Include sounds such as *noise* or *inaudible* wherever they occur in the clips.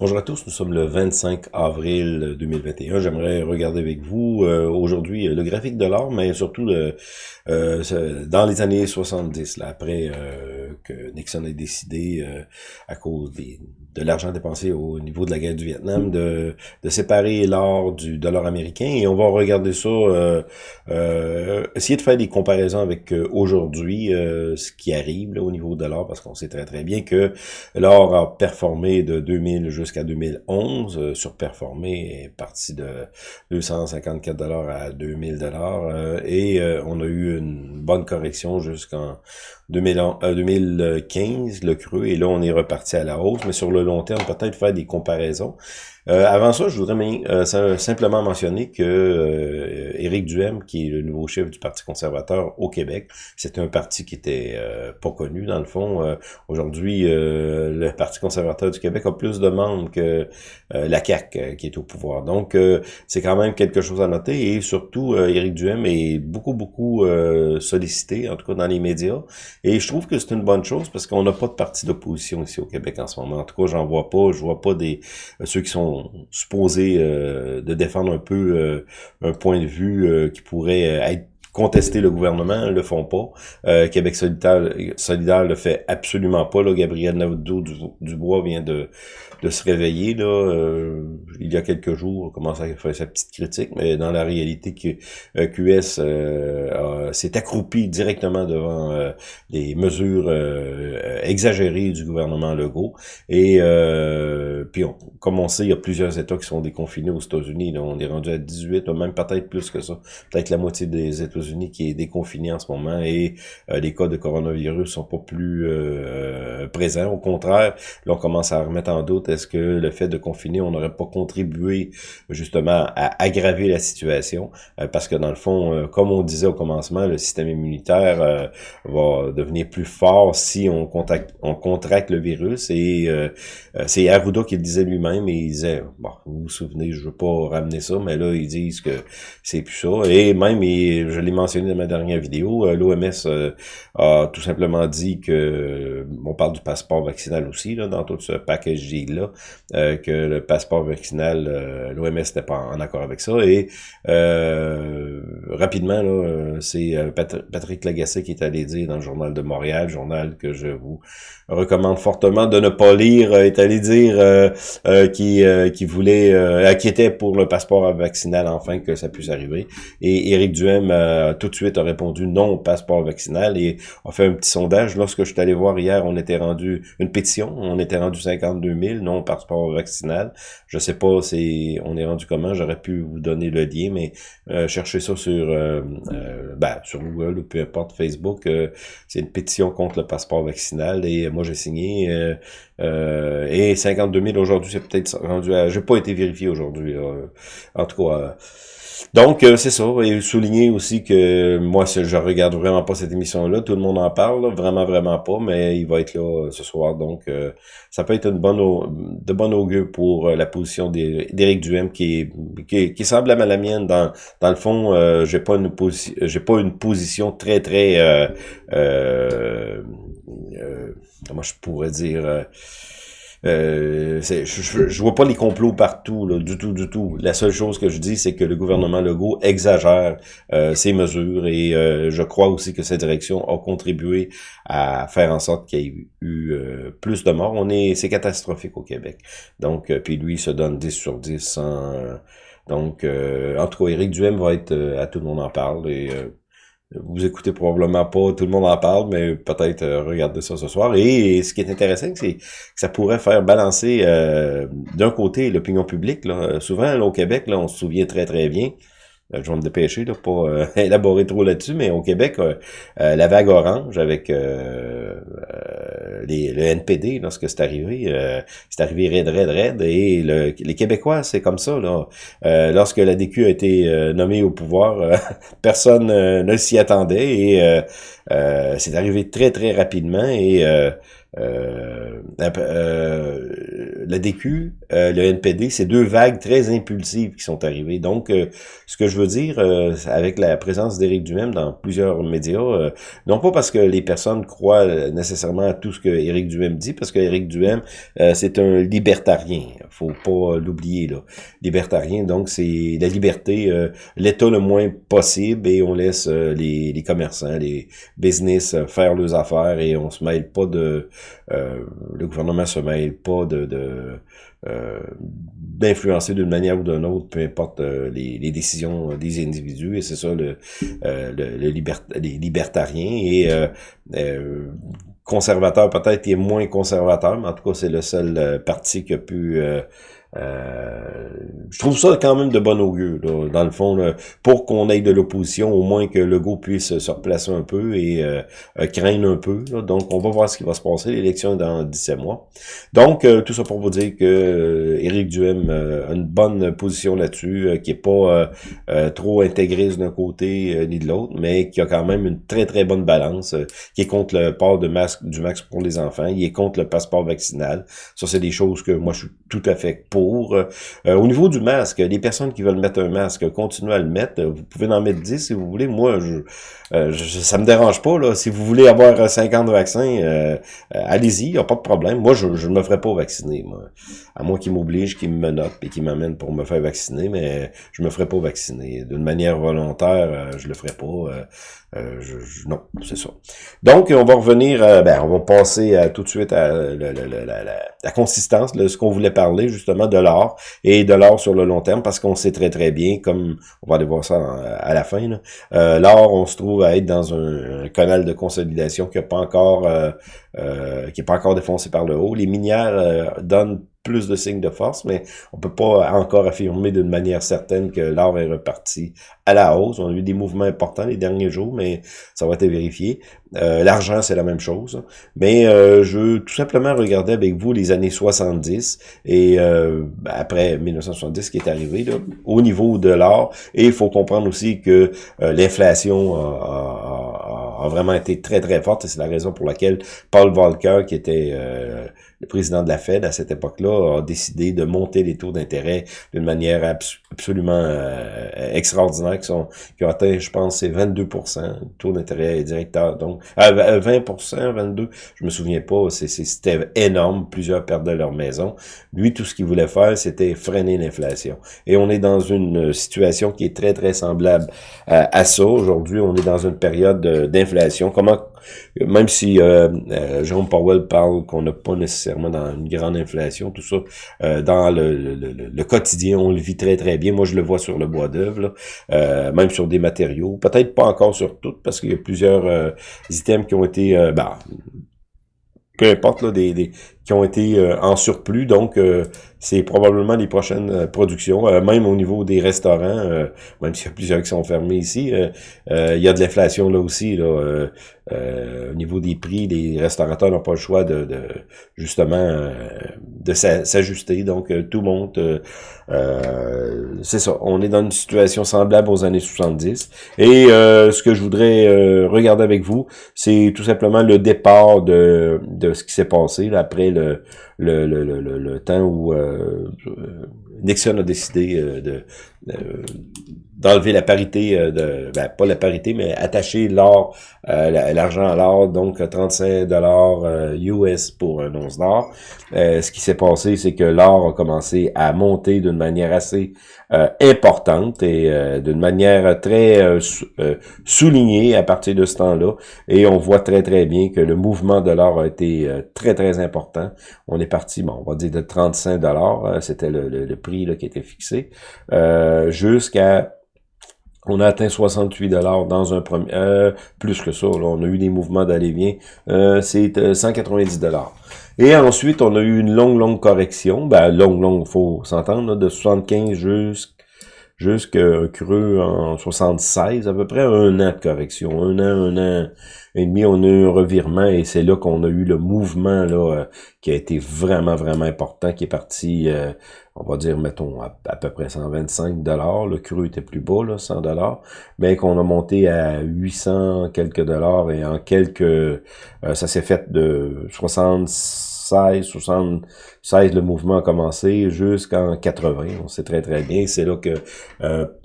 Bonjour à tous, nous sommes le 25 avril 2021. J'aimerais regarder avec vous euh, aujourd'hui le graphique de l'or, mais surtout euh, dans les années 70, là, après euh, Nixon ait décidé, à cause des, de l'argent dépensé au niveau de la guerre du Vietnam, de, de séparer l'or du dollar américain. Et on va regarder ça, essayer de faire des comparaisons avec aujourd'hui, ce qui arrive là, au niveau de l'or, parce qu'on sait très très bien que l'or a performé de 2000 jusqu'à jusqu'à 2011, euh, surperformé, est parti de 254 dollars à 2000 dollars euh, et euh, on a eu une bonne correction jusqu'en 2015, le creux, et là on est reparti à la hausse, mais sur le long terme, peut-être faire des comparaisons. Euh, avant ça, je voudrais euh, simplement mentionner que euh, Éric Duhem, qui est le nouveau chef du Parti conservateur au Québec, c'est un parti qui était euh, pas connu dans le fond. Aujourd'hui, le Parti conservateur du Québec a plus de membres que la CAQ qui est au pouvoir. Donc, c'est quand même quelque chose à noter. Et surtout, Éric Duhem est beaucoup, beaucoup sollicité, en tout cas dans les médias. Et je trouve que c'est une bonne chose parce qu'on n'a pas de parti d'opposition ici au Québec en ce moment. En tout cas, j'en vois pas. Je vois pas des ceux qui sont supposé euh, de défendre un peu euh, un point de vue euh, qui pourrait être contester le gouvernement, le font pas. Québec solidaire, solidaire le fait absolument pas. Là. Gabriel Nadeau-Dubois vient de, se réveiller là, euh, il y a quelques jours, commence à faire sa petite critique, mais dans la réalité, QS euh, euh, s'est accroupi directement devant les mesures exagérées du gouvernement Legault. Et puis, comme on sait, il y a plusieurs États qui sont déconfinés aux États-Unis. On est rendu à 18, même peut-être plus que ça. Peut-être la moitié des États-Unis qui est déconfiné en ce moment et les cas de coronavirus sont pas plus présents. Au contraire, là, on commence à remettre en doute est-ce que le fait de confiner, on n'aurait pas contribué justement à aggraver la situation? Euh, parce que dans le fond, euh, comme on disait au commencement, le système immunitaire euh, va devenir plus fort si on, contacte, on contracte le virus. Et c'est Arruda qui le disait lui-même, et il disait, bon, vous vous souvenez, je veux pas ramener ça, mais là, ils disent que c'est plus ça. Et même, je l'ai mentionné dans ma dernière vidéo, l'OMS a tout simplement dit que, on parle du passeport vaccinal aussi, dans tout ce package là euh, que le passeport vaccinal, euh, l'OMS n'était pas en accord avec ça. Et euh, rapidement, c'est Patrick Lagacé qui est allé dire dans le journal de Montréal, journal que je vous recommande fortement de ne pas lire, est allé dire qui, qui voulait, inquiétait pour le passeport vaccinal enfin que ça puisse arriver. Et Éric Duhem tout de suite a répondu non au passeport vaccinal et a fait un petit sondage. Lorsque je suis allé voir hier, on était rendu une pétition, on était rendu 52 000 non passeport vaccinal. Je sais pas si on est rendu comment, j'aurais pu vous donner le lien, mais euh, cherchez ça sur euh, euh, ben, sur Google ou peu importe Facebook. c'est une pétition contre le passeport vaccinal et moi j'ai signé et 52 000 aujourd'hui, c'est peut-être rendu à. J'ai pas été vérifié aujourd'hui. En tout cas. Donc, euh, c'est ça. Et souligner aussi que moi, je regarde vraiment pas cette émission-là. Tout le monde en parle, vraiment, vraiment pas, mais il va être là euh, ce soir. Donc, euh, ça peut être une bonne de bonne augure pour la position d'Éric Duhem qui, qui, qui semble à la mienne. Dans, dans le fond, j'ai pas une j'ai pas une position très, très comment je pourrais dire euh, je, je, vois pas les complots partout, là, du tout, du tout. La seule chose que je dis, c'est que le gouvernement Legault exagère euh, ses mesures et euh, je crois aussi que cette direction a contribué à faire en sorte qu'il y ait eu euh, plus de morts. On est, c'est catastrophique au Québec. Donc, puis lui, il se donne 10 sur 10 donc, en tout cas, Éric Duhem va être, à tout le monde en parle et vous écoutez probablement pas, tout le monde en parle, mais peut-être euh, regardez ça ce soir. Et, ce qui est intéressant, c'est que ça pourrait faire balancer euh, d'un côté l'opinion publique. Là. Souvent, là, au Québec, là, on se souvient très très bien euh, je vais me dépêcher de pas euh, *laughs* élaborer trop là-dessus, mais au Québec, euh, la vague orange avec les, le NPD, lorsque c'est arrivé, c'est arrivé raide, raide, raide, et le, les Québécois, c'est comme ça. Là. lorsque la DQ a été nommée au pouvoir, *laughs* personne ne s'y attendait, et c'est arrivé très, très rapidement, et euh, euh, la DQ, euh, le NPD, c'est deux vagues très impulsives qui sont arrivées. Donc, euh, ce que je veux dire, avec la présence d'Éric Duhem dans plusieurs médias, non pas parce que les personnes croient nécessairement à tout ce que Éric Duhem dit, parce que Éric Duhem, c'est un libertarien. faut pas l'oublier, là. Libertarien, donc c'est la liberté, l'État le moins possible, et on laisse les, les commerçants, les business faire leurs affaires, et on se mêle pas de euh, le gouvernement se mêle pas de, de euh, d'influencer d'une manière ou d'une autre, peu importe euh, les, les, décisions des individus, et c'est ça le, le, le les libertariens, et conservateur peut-être est moins conservateur, mais en tout cas c'est le seul parti qui a pu euh, je trouve ça quand même de bon augure, dans le fond, pour qu'on ait de l'opposition, au moins que Legault puisse se replacer un peu et euh, euh craindre un peu. Donc, on va voir ce qui va se passer. L'élection est dans 17 mois. Donc, euh, tout ça pour vous dire que Éric Duhem a une bonne position là-dessus, qui est pas trop intégriste d'un côté ni de l'autre, mais qui a quand même une très, très bonne balance, qui est contre le port de masque du max pour les enfants, il est contre le passeport vaccinal. Ça, c'est des choses que moi, je suis tout à fait pour euh, au niveau du masque, les personnes qui veulent mettre un masque, continuez à le mettre. Vous pouvez en mettre 10 si vous voulez. Moi, je, euh, je ça me dérange pas. Là. Si vous voulez avoir 50 vaccins, euh, allez-y, il n'y a pas de problème. Moi, je ne me ferai pas vacciner. À moins qu'ils m'obligent, qu'ils me menottent et qu'ils m'amènent pour me faire vacciner, mais je me ferai pas vacciner. D'une manière volontaire, je le ferai pas. Euh, non, c'est ça. Donc, on va revenir, ben, on va passer à, tout de suite à la, consistance de ce qu'on voulait parler, justement, de l'or et de l'or sur le long terme, parce qu'on sait très, très bien, comme on va aller voir ça à la fin, euh, l'or, on se trouve à être dans un, canal de consolidation qui n'est pas encore euh, euh, qui est pas encore défoncé par le haut. Les minières donnent plus de signes de force, mais on peut pas encore affirmer d'une manière certaine que l'or est reparti à la hausse. On a eu des mouvements importants les derniers jours, mais ça va être vérifié. Euh, L'argent, c'est la même chose. Mais euh, je veux tout simplement regarder avec vous les années 70 et euh, après 1970 qui est arrivé là, au niveau de l'or. Et il faut comprendre aussi que euh, l'inflation a, a, vraiment été très très forte et c'est la raison pour laquelle Paul Volcker, qui était euh, le président de la Fed à cette époque-là a décidé de monter les taux d'intérêt d'une manière absolument euh, extraordinaire, qui, sont, qui ont atteint, je pense, c'est 22% taux d'intérêt directeur. Donc, 20 22 je me souviens pas, c'était énorme, plusieurs perdaient leur maison. Lui, tout ce qu'il voulait faire, c'était freiner l'inflation. Et on est dans une situation qui est très, très semblable à, à ça. Aujourd'hui, on est dans une période d'inflation. Comment même si euh, euh, Jérôme Powell parle qu'on n'a pas nécessairement dans une grande inflation, tout ça, euh, dans le, le, quotidien, on le vit très très bien. Moi, je le vois sur le bois d'œuvre, même sur des matériaux. Peut-être pas encore sur tout, parce qu'il y a plusieurs items qui ont été... bah, peu importe, là, des, des, qui ont été en surplus. Donc, c'est probablement les prochaines euh, productions, euh, même au niveau des restaurants, euh, même s'il y a plusieurs qui sont fermés ici, il y a de l'inflation là aussi. Là, au niveau des prix, les restaurateurs n'ont pas le choix de, de justement de s'ajuster, donc tout monte. c'est ça, on est dans une situation semblable aux années 70. Et ce que je voudrais regarder avec vous, c'est tout simplement le départ de, de ce qui s'est passé là, après le, le, le, le temps où euh, Nixon a décidé euh, de d'enlever la parité euh, de ben, pas la parité mais attacher l'or l'argent à l'or donc 35 dollars US pour un once d'or ce qui s'est passé c'est que l'or a commencé à monter d'une manière assez euh, importante et euh, d'une manière très euh, soulignée à partir de ce temps-là. Et on voit très très bien que le mouvement de l'or a été très très important. On est parti, bon, on va dire de 35 dollars, c'était le, le, prix là, qui était fixé, jusqu'à on a atteint 68 dollars dans un premier, plus que ça. On a eu des mouvements d'aller-vient. Euh, c'est 190 dollars. Et ensuite, on a eu une longue, longue correction. Ben, longue, longue, faut s'entendre, de 75 jusqu'à jusqu'à creux en 76, à peu près un an de correction, un an, un an demi, on a eu un revirement et c'est là qu'on a eu le mouvement là euh, qui a été vraiment, vraiment important, qui est parti, euh, on va dire, mettons, à, peu près 125 dollars. Le cru était plus bas, là, 100 dollars, mais qu'on a monté à 800 quelques dollars et en quelques... Euh, ça s'est fait de 76, 76, le mouvement a commencé jusqu'en 80. On sait très, très bien. C'est là que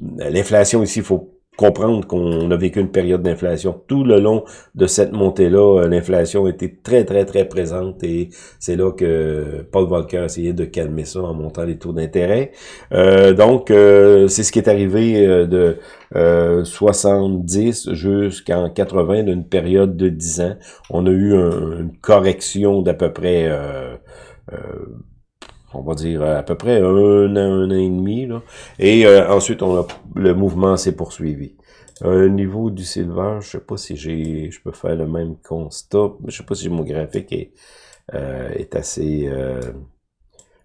l'inflation ici, il faut comprendre qu'on a vécu une période d'inflation. Tout le long de cette montée-là, euh, l'inflation était très, très, très présente et c'est là que Paul Volcker a essayé de calmer ça en montant les taux d'intérêt. Euh, donc, euh, c'est ce qui est arrivé de 70 jusqu'en 80, d'une période de 10 ans. On a eu une correction d'à peu près on va dire à peu près un an, un an et demi. Là. Et euh, ensuite, on a, le mouvement s'est poursuivi. Au niveau du silver, je sais pas si j'ai, je peux faire le même constat. Je sais pas si mon graphique est, euh, est assez... Euh,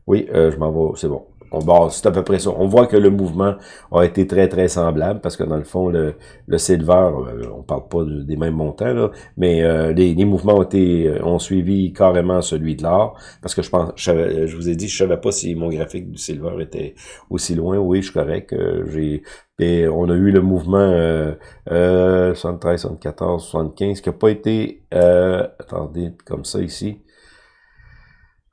oui, je m'en vais, c'est bon on c'est à peu près ça. On voit que le mouvement a été très, très semblable, parce que dans le fond, le, le silver, euh, on parle pas des mêmes montants, là, mais euh, les, mouvements ont été euh, ont suivi carrément celui de l'or, parce que je pense, je, vous ai dit, je savais pas si mon graphique du silver était aussi loin. Oui, je suis correct. j'ai et on a eu le mouvement euh, 73, 74, 75, qui n'a pas été, attendez, comme ça ici,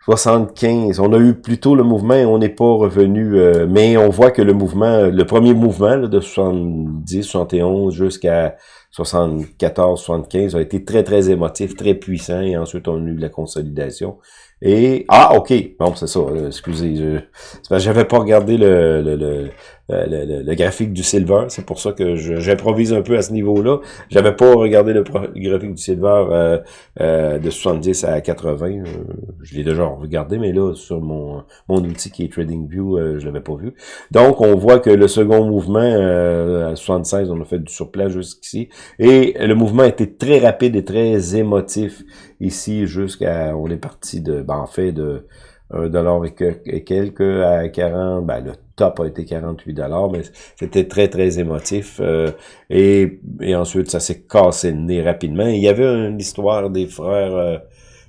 75. On a eu plutôt le mouvement et on n'est pas revenu, euh, mais on voit que le mouvement, le premier mouvement de 70, 71 jusqu'à 74, 75 a été très, très émotif, très puissant et ensuite on a eu la consolidation. Et, ah, ok, bon, c'est ça, euh, excusez, je, j'avais pas regardé le, le, graphique du silver, c'est pour ça que j'improvise un peu à ce niveau-là. J'avais pas regardé le, graphique du silver euh, euh, de 70 à 80, je l'ai déjà regardé, mais là, sur mon, mon outil qui est TradingView, je l'avais pas vu. Donc, on voit que le second mouvement, à 76, on a fait du surplace jusqu'ici, et le mouvement était très rapide et très émotif ici jusqu'à, on est parti de, ben, en fait, de 1 dollar et, quelques à 40, ben, le top a été 48 dollars, mais c'était très, très émotif. Euh, et, et ensuite, ça s'est cassé le nez rapidement. Il y avait une histoire des frères...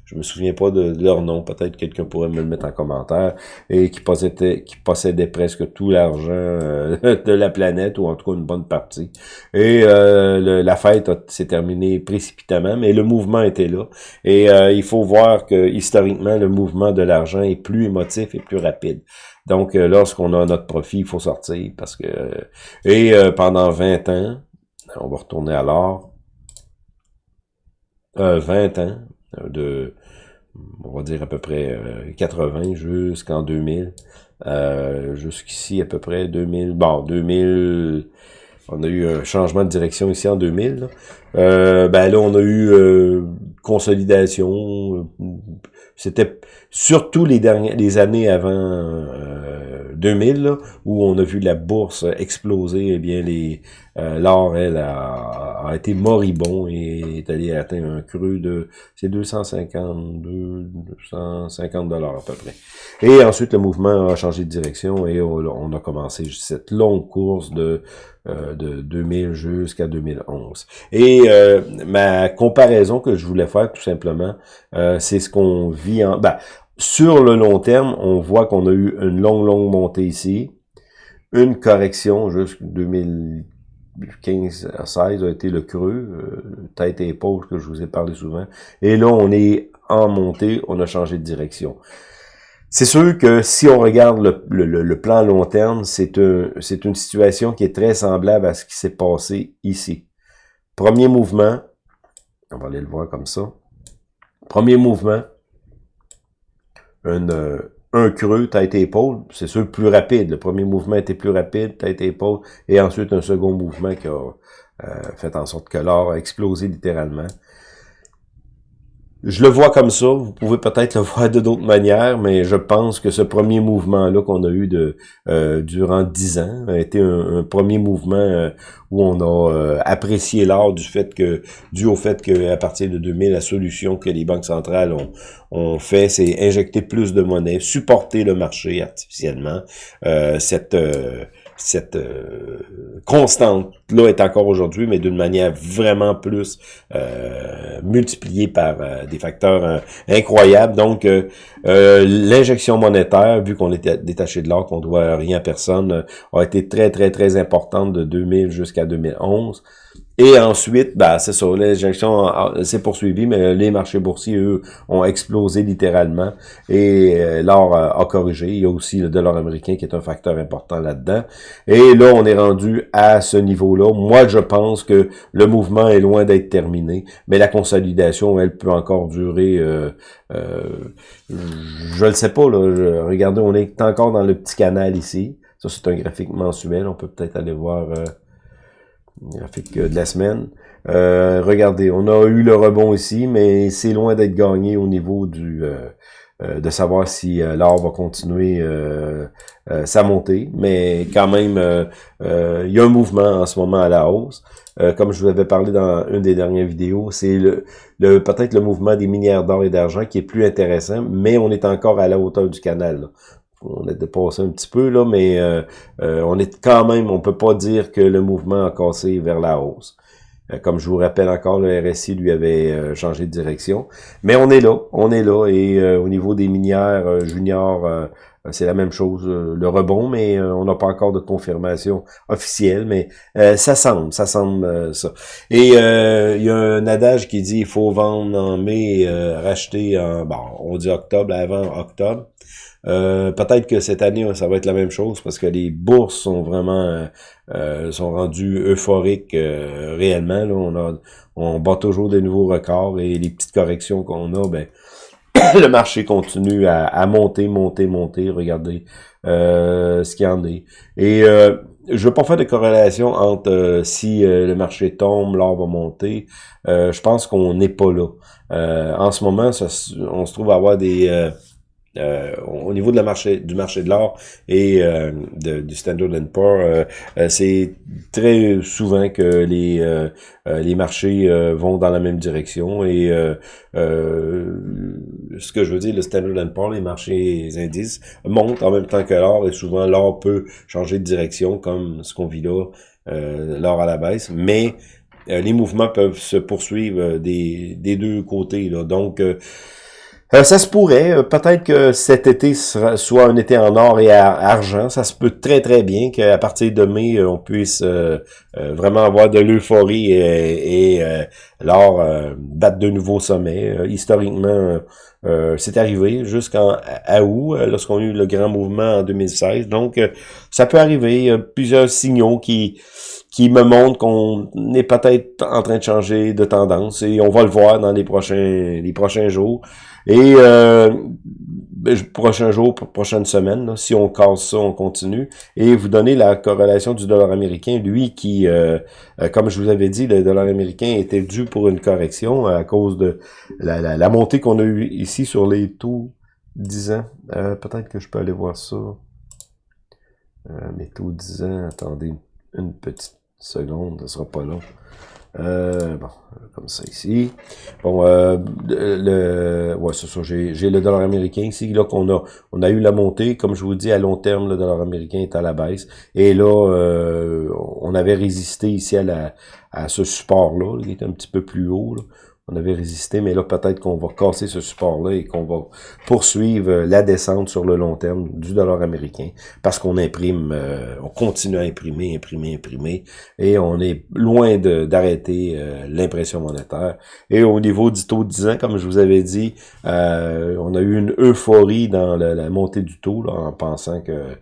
Euh, je me souviens pas de, leur nom, peut-être quelqu'un pourrait me le mettre en commentaire, et qui possédait, qui possédait presque tout l'argent euh, *laughs* de la planète, ou en tout cas une bonne partie. Et euh, la fête s'est terminée précipitamment, mais le mouvement était là. Et euh, il faut voir que historiquement, le mouvement de l'argent est plus émotif et plus rapide. Donc, lorsqu'on a notre profit, il faut sortir, parce que... et pendant 20 ans, on va retourner à l'or, 20 ans, de, on va dire à peu près 80 euh, jusqu'en 2000. Euh, jusqu'ici à peu près 2000, bon 2000, on a eu un changement de direction ici en 2000. Là. Euh, ben là on a eu consolidation. C'était surtout les dernières, les années avant 2000 où on a vu la bourse exploser. Eh bien les l'or elle a a été moribond et est allé atteindre un creux de c'est 252 250 dollars à peu près. Et ensuite le mouvement a changé de direction et on, a commencé cette longue course de euh, de 2000 jusqu'à 2011. Et euh, ma comparaison que je voulais faire tout simplement, euh, c'est ce qu'on vit en ben, sur le long terme, on voit qu'on a eu une longue longue montée ici, une correction jusqu'en 2000 15 à 16 a été le creux, euh, tête et épaule que je vous ai parlé souvent. Et là, on est en montée, on a changé de direction. C'est sûr que si on regarde le, le, plan long terme, c'est un, une situation qui est très semblable à ce qui s'est passé ici. Premier mouvement, on va aller le voir comme ça. Premier mouvement, euh, un creux, tête-épaule, c'est sûr plus rapide. Le premier mouvement était plus rapide, tête-épaule, et ensuite un second mouvement qui a euh, fait en sorte que l'or a explosé littéralement. Je le vois comme ça, vous pouvez peut-être le *laughs* voir de d'autres manières, mais je pense que ce premier mouvement-là qu'on a eu de euh, durant dix ans a été un, premier mouvement euh, où on a euh, apprécié l'art du fait que, dû au fait qu'à partir de 2000, la solution que les banques centrales ont, ont fait, c'est injecter plus de monnaie, supporter le marché artificiellement. cette cette constante-là est encore aujourd'hui, mais d'une manière vraiment plus multipliée par des facteurs incroyables. Donc, l'injection monétaire, vu qu'on était détaché de l'or, qu'on doit rien à personne, a été très, très, très importante de 2000 jusqu'à 2011. Et ensuite, ben, c'est ça, l'injection s'est poursuivie, mais les marchés boursiers, eux, ont explosé littéralement et euh, l'or a, corrigé. Il y a aussi le dollar américain qui est un facteur important là-dedans. Et là, on est rendu à ce niveau-là. Moi, je pense que le mouvement est loin d'être terminé, mais la consolidation, elle peut encore durer... Euh, euh, je ne le sais pas, là. regardez, on est encore dans le petit canal ici. Ça, c'est un graphique mensuel. On peut peut-être aller voir graphique de la semaine. Euh, regardez, on a eu le rebond ici, mais c'est loin d'être gagné au niveau du euh, euh, de savoir si l'or va continuer sa montée. Mais quand même, il y a un mouvement en ce moment à la hausse. comme je vous avais parlé dans une des dernières vidéos, c'est le, le peut-être le mouvement des minières d'or et d'argent qui est plus intéressant, mais on est encore à la hauteur du canal on a dépassé un petit peu, là, mais euh, euh, on est quand même, on peut pas dire que le mouvement a cassé vers la hausse. Euh, comme je vous rappelle encore, le RSI lui avait changé de direction. Mais on est là, on est là, et au niveau des minières juniors, c'est la même chose, le rebond, mais on n'a pas encore de confirmation officielle, mais ça semble, ça semble ça. Et il y a un adage qui dit il faut vendre en mai, racheter en, bon, on dit octobre, avant octobre. Euh, peut-être que cette année, ça va être la même chose parce que les bourses sont vraiment euh, euh, sont rendues euphoriques réellement. Là. On, a, on bat toujours des nouveaux records et les petites corrections qu'on a, ben *coughs* le marché continue à, monter, monter, monter. Regardez ce qu'il y en est. Et je veux pas faire de corrélation entre si le marché tombe, l'or va monter. je pense qu'on n'est pas là. en ce moment, on se trouve à avoir des euh, au niveau de la marché, du marché de l'or et euh, du Standard Poor's, euh, euh, c'est très souvent que les les marchés vont dans la même direction et ce que je veux dire, le Standard Poor's, les marchés indices montent en même temps que l'or et souvent l'or peut changer de direction comme ce qu'on vit là, l'or à la baisse, mais les mouvements peuvent se poursuivre des, des deux côtés. Là. Donc, euh, ça se pourrait, euh, peut-être que cet été soit un été en or et argent. Ça se peut très très bien qu'à partir de mai, euh, on puisse vraiment avoir de l'euphorie et, et l'or battre de nouveaux sommets. historiquement, c'est arrivé jusqu'en août, lorsqu'on a eu le grand mouvement en 2016. Donc, ça peut arriver. Il y a plusieurs signaux qui qui me montrent qu'on est peut-être en train de changer de tendance et on va le voir dans les prochains les prochains jours. Et euh, ben, prochain jour, prochaine semaine, si on casse ça, on continue. Et vous donnez la corrélation du dollar américain, lui qui, euh, euh, comme je vous avais dit, le dollar américain était dû pour une correction à cause de la, montée qu'on a eue ici sur les taux 10 ans. Euh, peut-être que je peux aller voir ça. mes taux 10 ans, attendez une petite seconde, ce sera pas long. Euh, bon, comme ça ici. Bon, euh, le, ouais, c'est ça, j'ai le dollar américain ici, là qu'on a, on a eu la montée, comme je vous dis, à long terme, le dollar américain est à la baisse. Et là, euh, on avait résisté ici à la à ce support-là, il est un petit peu plus haut. Là on avait résisté, mais là, peut-être qu'on va casser ce support-là et qu'on va poursuivre euh, la descente sur le long terme du dollar américain parce qu'on imprime, euh, on continue à imprimer, imprimer, imprimer et on est loin d'arrêter euh, l'impression monétaire. Et au niveau du taux de 10 ans, comme je vous avais dit, on a eu une euphorie dans la, montée du taux en pensant que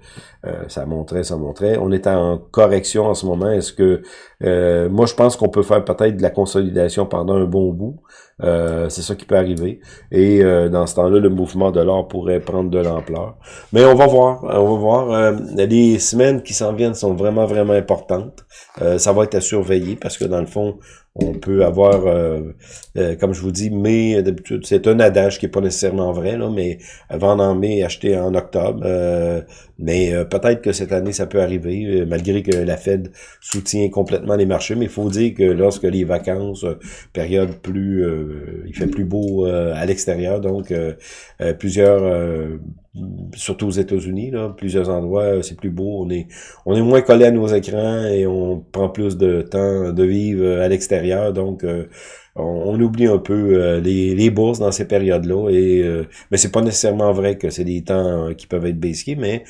ça montrait, ça montrait. On est en correction en ce moment. Est-ce que euh, moi, je pense qu'on peut faire peut-être de la consolidation pendant un bon bout. Euh, c'est ça qui peut arriver. Et euh, dans ce temps-là, le mouvement de l'or pourrait prendre de l'ampleur. Mais on va voir. On va voir. les semaines qui s'en viennent sont vraiment, vraiment importantes. ça va être à surveiller parce que dans le fond, on peut avoir, euh, euh, comme je vous dis, mai, d'habitude, c'est un adage qui est pas nécessairement vrai, là, mais vendre en mai, acheter en octobre. Euh, mais peut-être que cette année, ça peut arriver, malgré que la Fed soutient complètement les marchés. Mais il faut dire que lorsque les vacances, période plus, il fait plus beau à l'extérieur, donc plusieurs surtout aux États-Unis, là, plusieurs endroits, c'est plus beau, on est, on est moins collé à nos écrans et on prend plus de temps de vivre à l'extérieur, donc on, oublie un peu les, les bourses dans ces périodes-là, et mais c'est pas nécessairement vrai que c'est des temps qui peuvent être baissiers, mais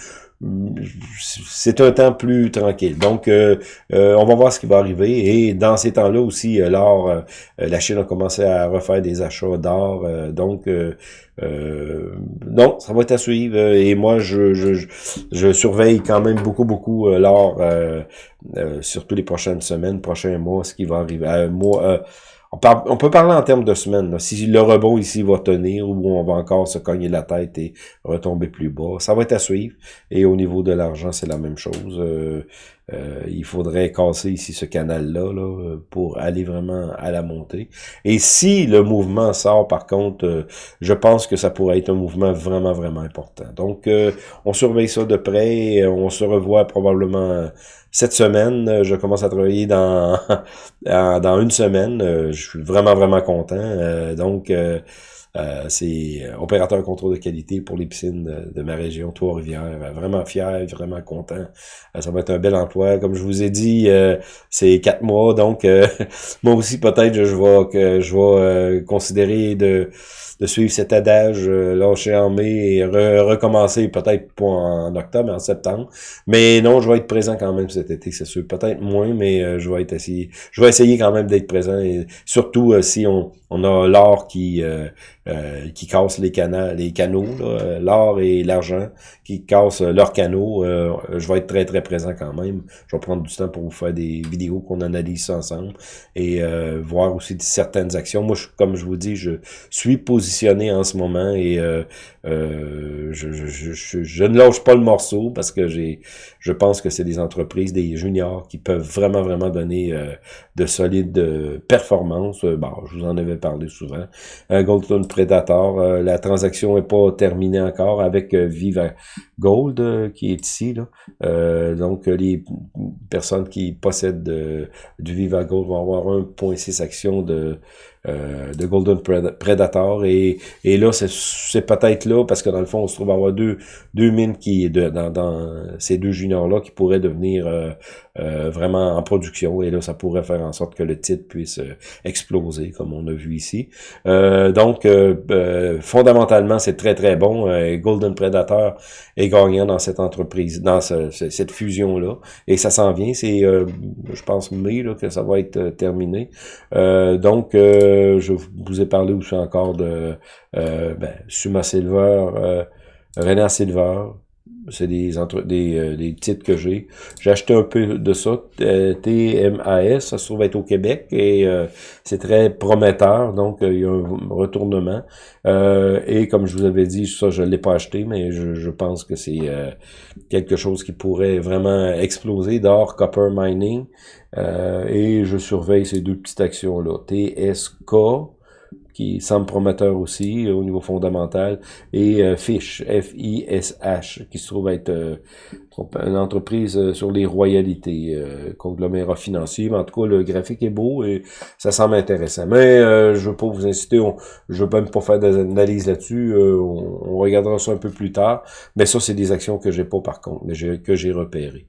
c'est un temps plus tranquille. Donc, euh, euh, on va voir ce qui va arriver. Et dans ces temps-là aussi, euh, l'or, la Chine a commencé à refaire des achats d'or. donc, non, ça va être à suivre. Et moi, je, je, je surveille quand même beaucoup, beaucoup l'or, surtout les prochaines semaines, prochains mois, ce qui va arriver. moi, on, peut parler en termes de semaines. Si le rebond ici va tenir ou on va encore se cogner la tête et retomber plus bas, ça va être à suivre. Et au niveau de l'argent, c'est la même chose. Euh, euh, il faudrait casser ici ce canal-là là, pour aller vraiment à la montée. Et si le mouvement sort, par contre, euh, je pense que ça pourrait être un mouvement vraiment, vraiment important. Donc, on surveille ça de près. On se revoit probablement cette semaine, euh, je commence à travailler *laughs* dans dans une semaine. Euh, je suis vraiment, vraiment content. Euh, c'est opérateur contrôle de qualité pour les piscines de, ma région, Trois-Rivières. Vraiment fier, vraiment content. ça va être un bel emploi. Comme je vous ai dit, c'est quatre mois. Donc, *laughs* moi aussi, peut-être, je vais, que je vais considérer de de suivre cet adage, euh, lâcher en mai et recommencer peut-être pas en octobre, mais en septembre. Mais non, je vais être présent quand même cet été, c'est sûr. Peut-être moins, mais euh, je vais être assis. Je vais essayer quand même d'être présent et surtout euh, si on, on a l'or qui qui casse les canaux, les canaux, l'or et l'argent qui cassent leurs canaux. je vais être très très présent quand même. Je vais prendre du temps pour vous faire des vidéos qu'on analyse ensemble et voir aussi certaines actions. Moi, je, comme je vous dis, je suis positionné en ce moment et euh, euh, je, je, je, je, ne lâche pas le morceau parce que j'ai, je pense que c'est des entreprises, des juniors qui peuvent vraiment, vraiment donner euh, de solides performances. Bon, je vous en avais parlé souvent. Golden Predator, la transaction est pas terminée encore avec Viva Gold qui est ici. Là. donc, les personnes qui possèdent du Viva Gold vont avoir 1,6 actions de euh, de Golden Predator. Et, et là, c'est peut-être là, parce que dans le fond, on se trouve à avoir deux, deux mines qui, de, dans, dans ces deux juniors-là qui pourraient devenir euh, euh, vraiment en production. Et là, ça pourrait faire en sorte que le titre puisse exploser, comme on a vu ici. donc, fondamentalement, c'est très, très bon. Golden Predator est gagnant dans cette entreprise, dans cette fusion-là. Et ça s'en vient. C'est, je pense, mai là, que ça va être terminé. donc, je vous ai parlé aussi encore de euh, ben, Suma Silver, euh, René Silver, c'est des, entre, des, euh, des titres que j'ai. J'ai acheté un peu de ça, TMAS, ça se trouve être au Québec, et euh, c'est très prometteur, donc il y a un retournement. et comme je vous avais dit, ça je l'ai pas acheté, mais je pense que c'est quelque chose qui pourrait vraiment exploser d'or copper mining. Et je surveille ces deux petites actions-là. TSK, qui semble prometteur aussi euh, au niveau fondamental, et euh, Fish, F-I-S-H, qui se trouve être euh, une entreprise sur les royalités, conglomérat financier. Mais en tout cas, le graphique est beau et ça semble intéressant. Mais je veux pas vous inciter, on, je veux même pas faire des analyses là-dessus, on, regardera ça un peu plus tard. Mais ça, c'est des actions que j'ai pas par contre, mais que j'ai repérées.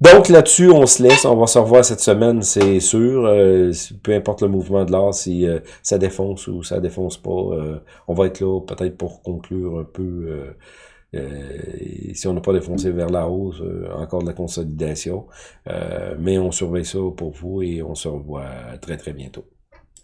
Donc là-dessus, on se laisse. On va se revoir cette semaine, c'est sûr. Euh, peu importe le mouvement de l'art, si euh, ça défonce ou ça défonce pas, euh, on va être là peut-être pour conclure un peu. si on n'a pas défoncé vers la hausse, encore de la consolidation. mais on surveille ça pour vous et on se revoit très très bientôt.